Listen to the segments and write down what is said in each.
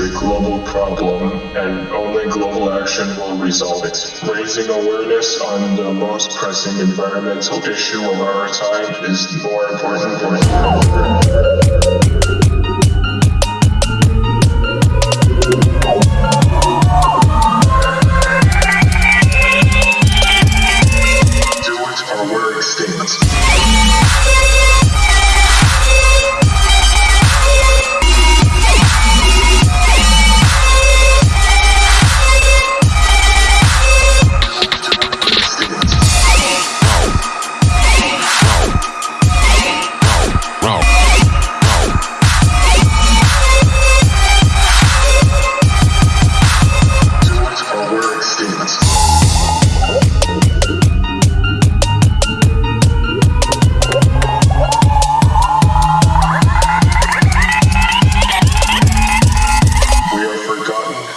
a global problem, and only global action will resolve it. Raising awareness on the most pressing environmental issue of our time is more important than ever.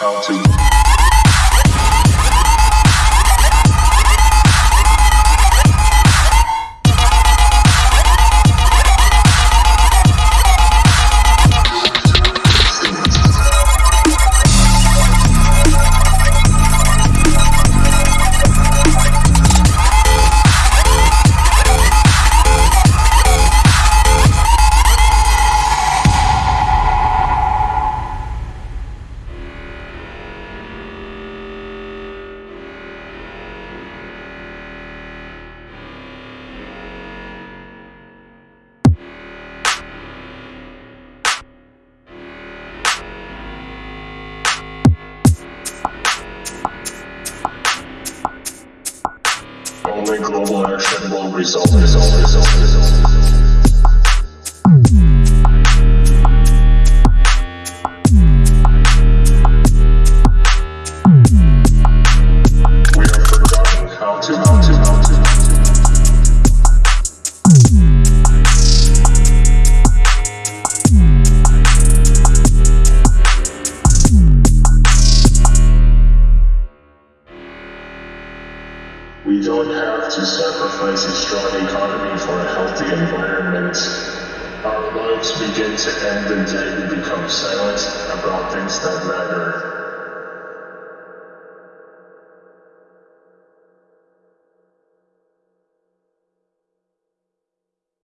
How to. Only global action will result. result, result, result. We don't have to sacrifice a strong economy for a healthy environment. Our lives begin to end the day we become silent about things that matter.